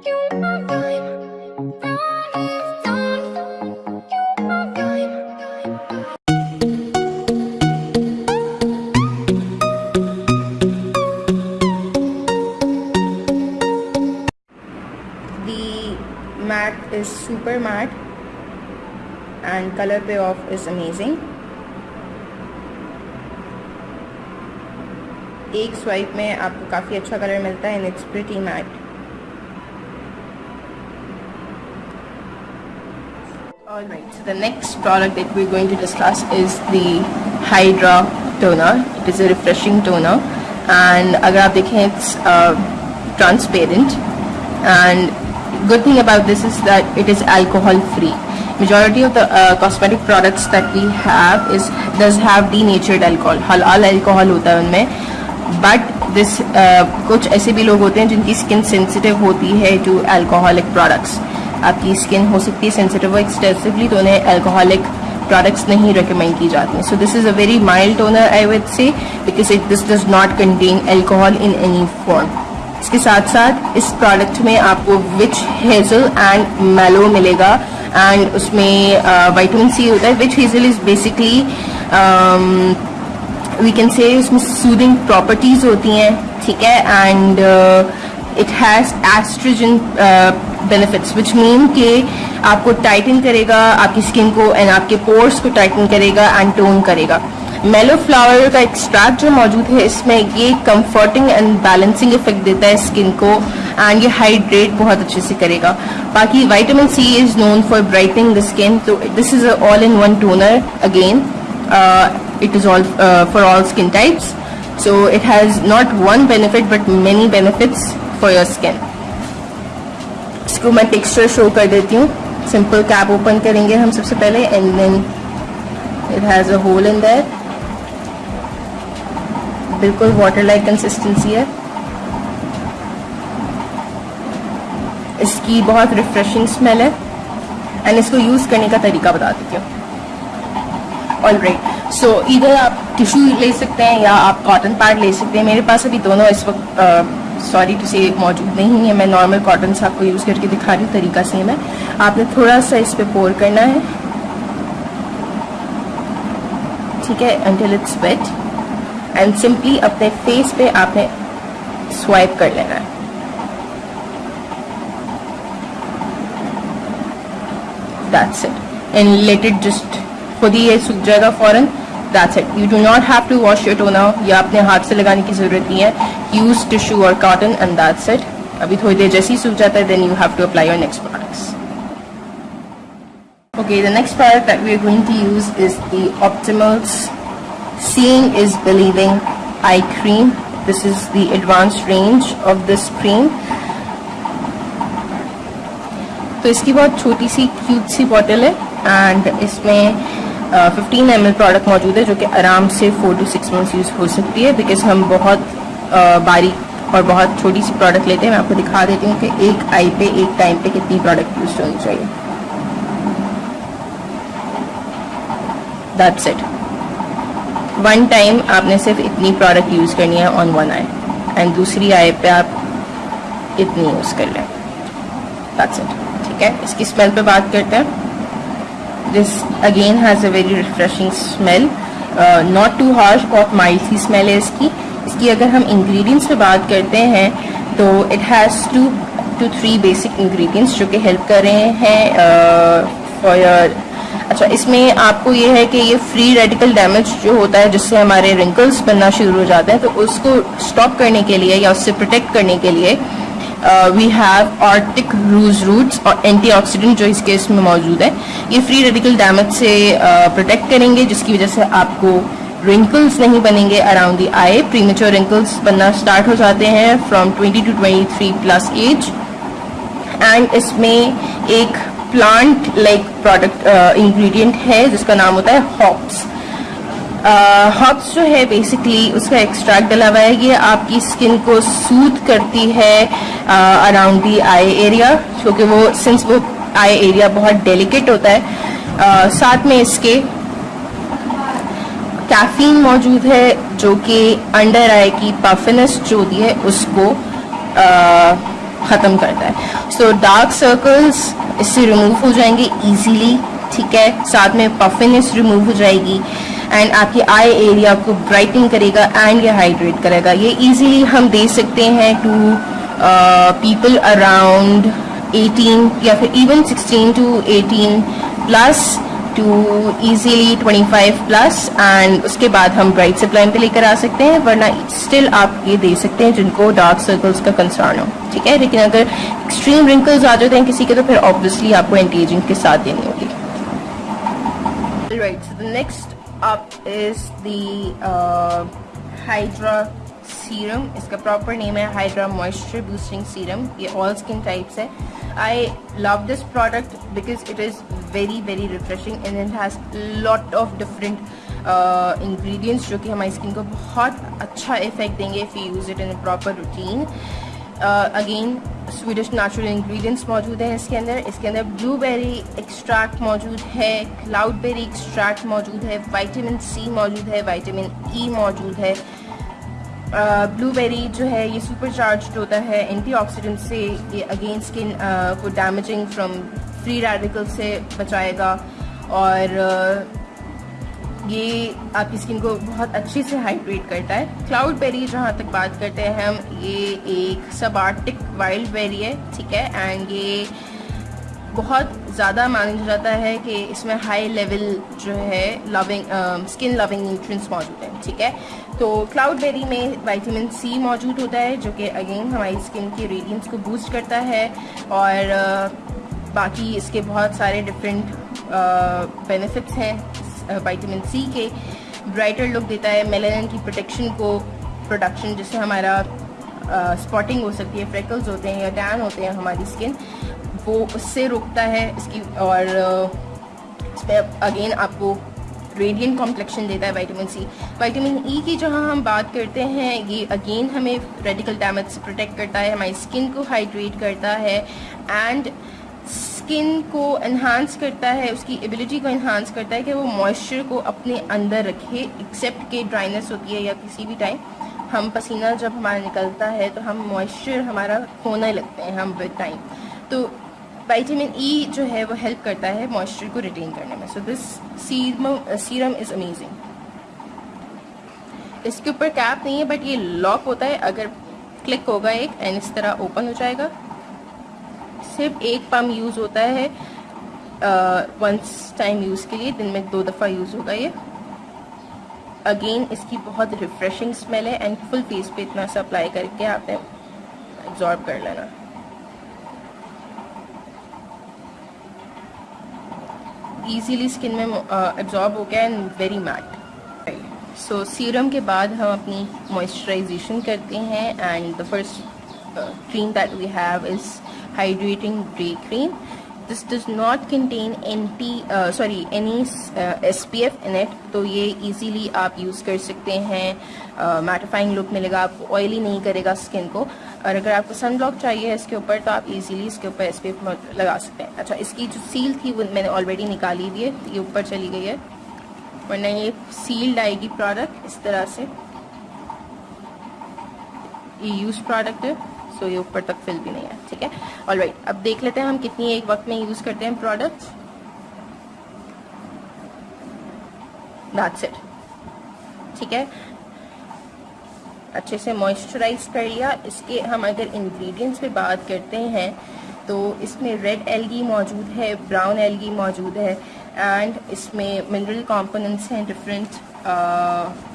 The matte is super matte and color payoff is amazing. एक swipe में आपको काफ़ी अच्छा कलर मिलता है and it's pretty mat Alright, so the next product that we're going to discuss is the Hydra toner. It is a refreshing toner and अगर आप देखें it's uh, transparent and good thing about this is that it is alcohol free. Majority of the uh, cosmetic products that we have is does have denatured alcohol. halal alcohol होता है उनमें but this uh, कुछ ऐसे भी लोग होते हैं जिनकी स्किन सेंसिटिव होती है टू अल्कोहलिक प्रोडक्ट्स आपकी स्किन हो सकती है सेंसिटिव एक्सटेंसिवली तो उन्हें अल्कोहलिक प्रोडक्ट्स नहीं रिकमेंड की जाती हैं। So this is a very mild toner I would say because it this does not contain alcohol in any form इसके साथ साथ इस प्रोडक्ट में आपको विच हेजल एंड मेलो मिलेगा एंड उसमें वाइटामिन uh, सी होता है। Witch hazel is basically we can say उसमें सूदिंग प्रॉपर्टीज़ होती हैं ठीक है? And it has astringent benefits which mean के आपको टाइटन करेगा आपकी स्किन को एंड आपके पोर्स को टाइटन करेगा एंड टोन करेगा। मेलो फ्लावर का एक्सट्रैक्ट जो मौजूद है इसमें ये कंफर्टिंग एंड बैलेंसिंग इफ़ेक्ट देता है स्किन को एंड ये हाइड्रेट बहुत अच्छे से करेगा। बाकी vitamin C is known for brightening the skin तो this is all in one toner again is all uh, for all skin types. So it has not one benefit but many benefits. For your skin. इसको मैं texture show कर देती हूँ। Simple cap open करेंगे हम सबसे पहले and then it has a hole in there बिल्कुल वाटर लाइक कंसिस्टेंसी है। इसकी बहुत रिफ्रेशिंग स्मेल है। एंड इसको यूज़ करने का तरीका बता देती हूँ। ऑल राइट सो इधर आप टिश्यू ले सकते हैं या आप कॉटन पैड ले सकते हैं। मेरे पास अभी दोनों इस वक्त सॉरी टू से मौजूद नहीं है मैं नॉर्मल कॉटन से आपको यूज़ करके दिखा रही हूँ, तरीका सेम है। आपने थोड़ा सा इस पर पोर करना है। ठीक है until it's wet and simply अपने फेस पे आपने स्वाइप कर लेना है। That's it and let it just खुद ही ये सूख जाएगा फॉरन। That's it you do not have to wash your toner या अपने हाथ से लगाने की ज़रूरत नहीं है। यूज़ टिश्यू और कॉटन एंड दैट्स इट अभी थोड़ी देर जैसे ही सूख जाता है then you have to apply your next products Okay, the next product that we are going to use is the Optimals. Seeing is Believing Eye Cream. This is the advanced range of this cream. तो इसकी बहुत छोटी सी cute सी bottle है। And इसमें fifteen M L product मौजूद है जो कि आराम से four to six months use हो सकती है बिकॉज़ हम बहुत बारीक और बहुत छोटी सी प्रोडक्ट लेते हैं। मैं आपको दिखा देती हूँ कि एक आई पे, एक टाइम पे कितनी प्रोडक्ट यूज़ होनी चाहिए। दैट्स इट वन टाइम आपने सिर्फ़ इतनी प्रोडक्ट यूज़ करनी है ऑन वन आई एंड दूसरी आई पे आप इतनी यूज़ कर लें। दैट्स इट ठीक है? इसकी स्मेल पे बात करते हैं। This again has a very refreshing smell. Not too harsh बहुत माइल्ड सी स्मेल है इसकी। इसकी अगर हम इंग्रेडिएंट्स पे बात करते हैं तो it has two two three basic ingredients जो कि हेल्प कर रहे हैं uh, योर अच्छा इसमें आपको ये है कि ये फ्री रेडिकल डैमेज जो होता है जिससे हमारे रिंकल्स बनना शुरू हो जाते हैं तो उसको स्टॉप करने के लिए या उससे प्रोटेक्ट करने के लिए we have arctic rouge roots और एंटीऑक्सीडेंट जो इस केस में मौजूद है। ये फ्री रेडिकल डैमेज से प्रोटेक्ट uh, करेंगे जिसकी वजह से आपको रिंकल्स नहीं बनेंगे around the eye premature wrinkles बनना स्टार्ट हो जाते हैं from 20 to 23 plus age and इसमें एक प्लांट लाइक प्रोडक्ट इंग्रेडिएंट है जिसका नाम होता है हॉप्स uh, जो है बेसिकली उसका एक्सट्रैक्ट डला हुआ है। ये आपकी स्किन को सूद करती है अराउंड दी आई एरिया क्योंकि वो सिंस वो आई एरिया बहुत डेलिकेट होता है। uh, साथ में इसके कैफीन मौजूद है जो कि अंडर आई की पफिनेस जो होती है उसको ख़त्म करता है। सो डार्क सर्कल्स इससे रिमूव हो जाएँगे इजीली ठीक है? साथ में पफिनेस रिमूव हो जाएगी। एंड आपकी आई एरिया को ब्राइटन करेगा एंड ये हाइड्रेट करेगा। ये इजीली हम दे सकते हैं टू पीपल अराउंड 18 या फिर even 16 to 18 plus to easily 25 plus and उसके बाद हम ब्राइट सप्लाई पे लेकर आ सकते हैं, वरना स्टिल आप ये दे सकते हैं जिनको डार्क सर्कल्स का कंसर्न हो। ठीक है? लेकिन अगर एक्सट्रीम रिंकल्स आ जाते हैं किसी के तो फिर ऑब्वियसली आपको एंटी एजिंग के साथ देनी होगी right so the next up is the hydra serum इसका प्रॉपर नेम है हाइड्रा मॉइस्चर बूस्टिंग सीरम ये ऑल स्किन टाइप्स है I love this product because it is very very refreshing and it has lot of different ingredients जो कि हमारी skin को बहुत अच्छा इफ़ेक्ट देंगे if you use it in proper routine again Swedish natural ingredients मौजूद हैं इसके अंदर। इसके अंदर ब्लूबेरी एक्सट्रैक्ट मौजूद है क्लाउडबेरी एक्सट्रैक्ट मौजूद है वाइटामिन सी मौजूद है वाइटामिन ई e मौजूद है। ब्लूबेरी जो है, ये सुपर चार्ज होता है एंटीऑक्सीडेंट से ये अगेन स्किन को डैमेजिंग फ्रॉम फ्री रेडिकल से बचाएगा। और ये आपकी स्किन को बहुत अच्छे से हाइड्रेट करता है। क्लाउड बेरी जहाँ तक बात करते हैं हम ये एक सब आर्टिक वाइल्ड बेरी है ठीक है? एंड ये बहुत ज़्यादा माना जाता है कि इसमें हाई लेवल जो है लविंग स्किन लविंग न्यूट्रिएंट्स मौजूद हैं ठीक है? तो क्लाउड बेरी में वाइटामिन सी मौजूद होता है जो कि अगेन हमारी स्किन के रेडियंस को बूस्ट करता है। और uh, बाकी इसके बहुत सारे डिफरेंट बेनिफिट्स हैं वाइटामिन सी के ब्राइटर लुक देता है मेलानिन की प्रोटेक्शन को प्रोडक्शन जिससे हमारा स्पॉटिंग uh, हो सकती है फ्रेकल्स होते हैं या टैन होते हैं हमारी स्किन वो उससे रोकता है इसकी और अगेन आपको रेडियंट कॉम्प्लेक्शन देता है वाइटामिन सी वाइटामिन ई की जहाँ हम बात करते हैं ये अगेन हमें रेडिकल डैमेज से प्रोटेक्ट करता है हमारी स्किन को हाइड्रेट करता है एंड स्किन को इन्हांस करता है, उसकी एबिलिटी को इन्हांस करता है कि वो मॉइस्चर को अपने अंदर रखे एक्सेप्ट के ड्राइनेस होती है या किसी भी टाइम हम पसीना जब हमारा निकलता है तो हम मॉइस्चर हमारा खोने लगते हैं हम विद टाइम तो वाइटामिन ई e जो है वो हेल्प करता है मॉइस्चर को रिटेन करने में. So this serum is amazing इसके ऊपर कैप नहीं है बट ये लॉक होता है, अगर क्लिक होगा एक एंड इस तरह ओपन हो जाएगा. सिर्फ़ एक पम्प यूज़ होता है वंस टाइम यूज़ के लिए, दिन में दो दफ़ा यूज़ होगा ये। अगेन इसकी बहुत रिफ्रेशिंग स्मेल है एंड फुल फेस पे इतना सा अप्लाई करके आपने एब्जॉर्ब कर लेना। इजीली स्किन में एब्जॉर्ब हो गया and very matte so serum के बाद हम अपनी मॉइस्चराइजेशन करते हैं and the first cream that we have is hydrating day cream this does not contain anti sorry any S P F in it तो इजीली आप यूज़ कर सकते हैं। मैटिफाइंग uh, लुक मिलेगा आपको ऑयली नहीं करेगा स्किन को। और अगर आपको ब्लॉक चाहिए इसके ऊपर तो आप इजीली इसके ऊपर पी लगा सकते हैं। अच्छा इसकी जो सील थी वो मैंने ऑलरेडी निकाली हुई है। ये ऊपर चली गई है। वरना ये सील्ड आएगी प्रोडक्ट इस तरह से। ये यूज़ प्रोडक्ट है। सो ये ऊपर तक फिल भी नहीं है, ठीक है? ऑल राइट अब देख लेते हैं हम कितनी एक वक्त में यूज़ करते हैं प्रोडक्ट इट ठीक है? अच्छे से मॉइस्चराइज कर लिया। इसके हम अगर इंग्रेडिएंट्स पे बात करते हैं तो इसमें रेड एलगी मौजूद है ब्राउन एलगी मौजूद है एंड इसमें मिनरल कंपोनेंट्स हैं डिफरेंट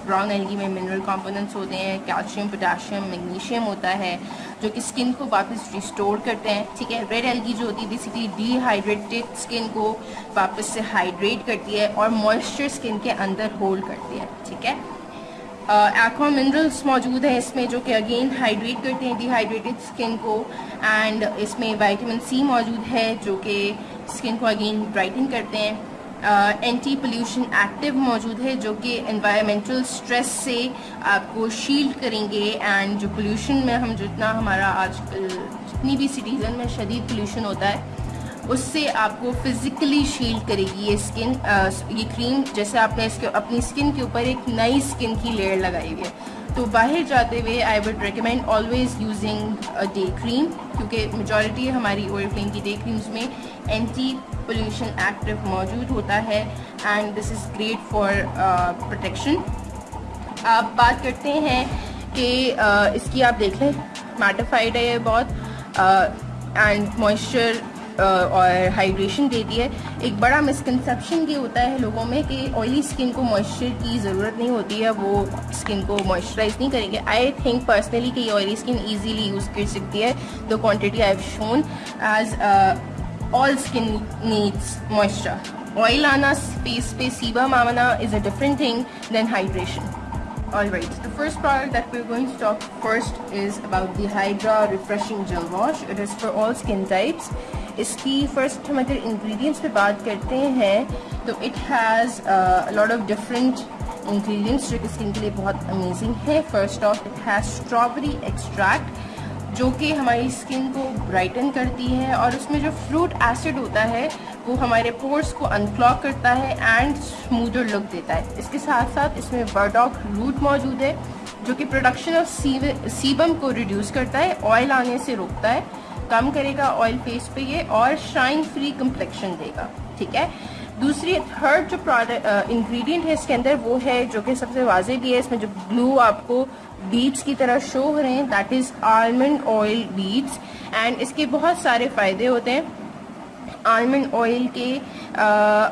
ब्राउन एलगी में मिनरल कंपोनेंट्स होते हैं कैल्शियम पोटाशियम मैग्नीशियम होता है जो कि स्किन को वापस रिस्टोर करते हैं, ठीक है? रेड एलगी जो होती है बेसिकली डिहाइड्रेटेड स्किन को वापस से हाइड्रेट करती है और मॉइस्चर स्किन के अंदर होल्ड करती है, ठीक है? एक्वा मिनरल्स मौजूद हैं इसमें जो कि अगेन हाइड्रेट करते हैं डिहाइड्रेटेड स्किन को एंड इसमें वाइटामिन सी मौजूद है जो कि स्किन को अगेन ब्राइटन करते हैं। एंटी पोल्यूशन एक्टिव मौजूद है, जो कि इन्वायरमेंटल स्ट्रेस से आपको शील्ड करेंगे एंड जो पोल्यूशन में हम जितना हमारा आजकल, जितनी भी सिटीज़न में शदीद पोल्यूशन होता है, उससे आपको फिजिकली शील्ड करेगी ये स्किन ये क्रीम जैसे आपने इसके, अपनी स्किन के ऊपर एक नई स्किन की लेयर लगाई हुई है। तो बाहर जाते हुए I would recommend always using day cream क्योंकि मेजॉरिटी हमारी ऑयल क्रीम की डे क्रीम्स में एंटी पोल्यूशन एक्टिव मौजूद होता है and this is great for protection आप बात करते हैं कि uh, इसकी आप देख लें मैटिफाइड है ये बहुत एंड uh, मॉइस्चर और हाइड्रेशन देती है एक बड़ा मिसकनसेप्शन ये होता है लोगों में कि ऑयली स्किन को मॉइस्चर की ज़रूरत नहीं होती है, वो स्किन को मॉइस्चराइज नहीं करेंगे। आई थिंक पर्सनली कि ऑयली स्किन ईजीली यूज़ कर सकती है। The quantity I have shown as all skin needs moisture oil आना फेस पे सीबम आना is a different thing than hydration Alright, the first product that we're going to talk first is about the Hydra Refreshing Gel Wash. It is for all skin types. इसकी first हम अगर ingredients पे बात करते हैं तो it has lot of different ingredients जो कि स्किन के लिए बहुत अमेजिंग है first of it has strawberry extract जो कि हमारी स्किन को ब्राइटन करती है और उसमें जो फ्रूट एसिड होता है वो हमारे पोर्स को अनक्लॉक करता है एंड स्मूदर लुक देता है। इसके साथ साथ इसमें बर्डॉक रूट मौजूद है, जो कि प्रोडक्शन ऑफ़ सीबम को रिड्यूस करता है ऑयल आने से रोकता है। कम करेगा ऑयल फेस पे ये और शाइन फ्री कम्प्लेक्शन देगा, ठीक है? दूसरी थर्ड जो प्रोडक्ट इंग्रेडिएंट है इसके अंदर वो है जो कि सबसे वाजे भी है, इसमें जो ब्लू आपको बीड्स की तरह शो हो रहे हैं that is almond oil beads and इसके बहुत सारे फ़ायदे होते हैं। आलमंड ऑयल के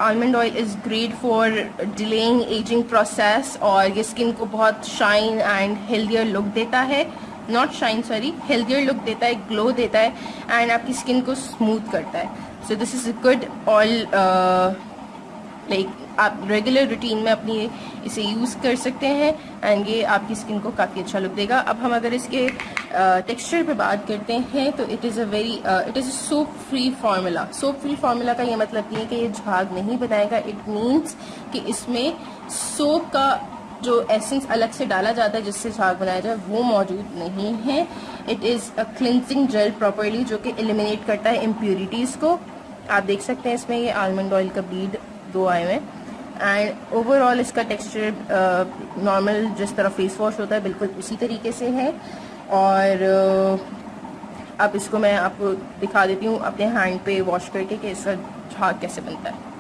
almond oil is great for delaying ageing process और ये स्किन को बहुत शाइन एंड हेल्दियर लुक देता है। Not shine sorry healthier look देता है ग्लो देता है एंड आपकी स्किन को स्मूथ करता है। So this is a good oil like आप रेगुलर रूटीन में अपनी इसे यूज़ कर सकते हैं एंड ये आपकी स्किन को काफ़ी अच्छा लुक देगा। अब हम अगर इसके टेक्सचर uh, पे बात करते हैं तो it is a very it is a soap free formula soap free formula का ये मतलब नहीं है कि ये झाग नहीं बनाएगा. इट मीन्स कि इसमें सोप का जो एसेंस अलग से डाला जाता है जिससे झाग बनाया जाए वो मौजूद नहीं है. It is a cleansing gel properly जो कि एलिमिनेट करता है इम्प्योरिटीज़ को. आप देख सकते हैं इसमें ये आलमंड ऑयल का बीड दो आए हुए हैं. एंड ओवरऑल इसका टेक्सचर नॉर्मल जिस तरह फेस वॉश होता है बिल्कुल उसी तरीके से है. और अब इसको मैं आपको दिखा देती हूँ अपने हैंड पे वॉश करके कि इसका झाग कैसे बनता है।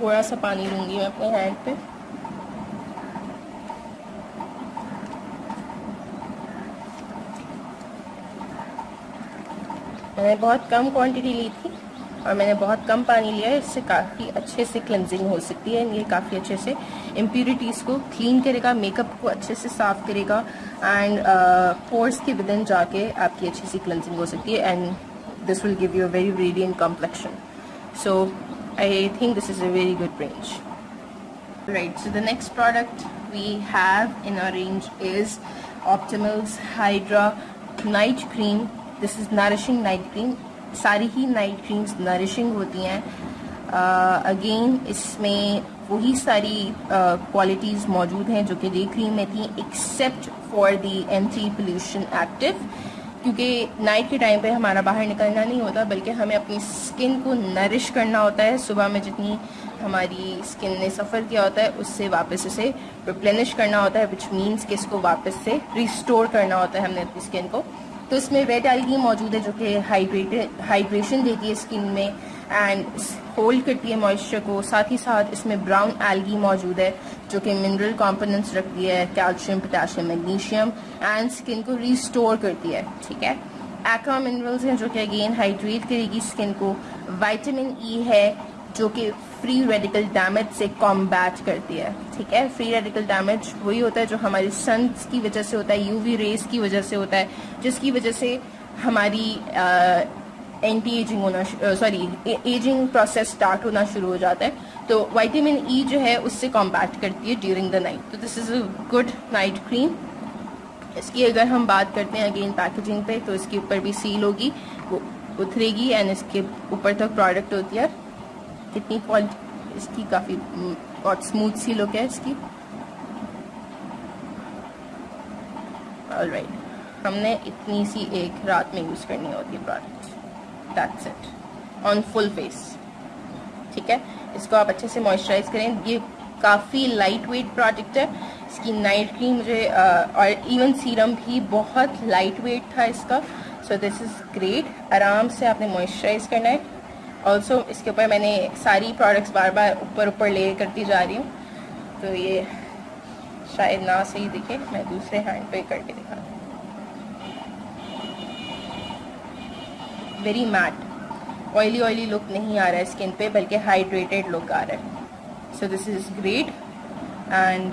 थोड़ा सा पानी लूँगी मैं अपने हैंड पे। मैंने बहुत कम क्वांटिटी ली थी। और मैंने बहुत कम पानी लिया है इससे काफ़ी अच्छे से क्लेंजिंग हो सकती है ये काफ़ी अच्छे से इम्प्यूरिटीज़ को क्लीन करेगा मेकअप को अच्छे से साफ़ करेगा एंड पोर्स uh, के विदन जाके आपकी अच्छी सी क्लेंजिंग हो सकती है and this will give you a very radiant complexion so I think this is a very good range right so the next product we have in our range is optimals hydra night cream. This is nourishing night cream सारी ही night creams nourishing होती हैं। Again इसमें वही सारी qualities मौजूद हैं जो कि डे क्रीम में थी except for the anti pollution active क्योंकि नाइट के टाइम पे हमारा बाहर निकलना नहीं होता, बल्कि हमें अपनी स्किन को नरिश करना होता है। सुबह में जितनी हमारी स्किन ने सफ़र किया होता है, उससे वापस उसे रिप्लेनिश करना होता है विच मीन्स कि इसको वापस से रिस्टोर करना होता है हमने अपनी स्किन को। तो इसमें रेड एल्गी मौजूद है जो कि हाइड्रेटेड हाइड्रेशन देती है स्किन में एंड होल्ड करती है मॉइस्चर को। साथ ही साथ इसमें ब्राउन एल्गी मौजूद है जो कि मिनरल कंपोनेंट्स रखती है calcium potassium magnesium and skin को रिस्टोर करती है, ठीक है? एक्वा मिनरल्स हैं जो कि अगेन हाइड्रेट करेगी स्किन को। वाइटामिन ई e है जो कि फ्री रेडिकल डैमेज से कॉम्बैट करती है, ठीक है? फ्री रेडिकल डैमेज वही होता है जो हमारी सन की वजह से होता है यूवी रेस की वजह से होता है, जिसकी वजह से हमारी एंटी एजिंग होना सॉरी एजिंग प्रोसेस स्टार्ट होना शुरू हो जाता है। तो वाइटामिन ई e जो है उससे कॉम्बैट करती है ड्यूरिंग द नाइट तो this is a good night cream इसकी अगर हम बात करते हैं अगेन पैकेजिंग पे तो इसके ऊपर भी सील होगी, वो उतरेगी एंड इसके ऊपर तक प्रोडक्ट होती है। कितनी क्वालिटी इसकी काफ़ी बहुत स्मूथ सी लुक है इसकी। राइट हमने इतनी सी एक रात में यूज़ करनी होती है product that's it on full face ठीक है? इसको आप अच्छे से मॉइस्चराइज करें। ये काफ़ी लाइट वेट प्रोडक्ट है। इसकी नाइट क्रीम मुझे और इवन सीरम भी बहुत लाइट वेट था इसका। सो दिस इज़ ग्रेट आराम से आपने मॉइस्चराइज करना है। ऑल्सो इसके ऊपर मैंने सारी प्रोडक्ट्स बार बार ऊपर ऊपर ले करती जा रही हूँ। तो ये शायद ना सही दिखे, मैं दूसरे हैंड पे करके दिखा very matte oily oily look नहीं आ रहा है स्किन पे, बल्कि हाइड्रेटेड लुक आ रहा है। So this is great and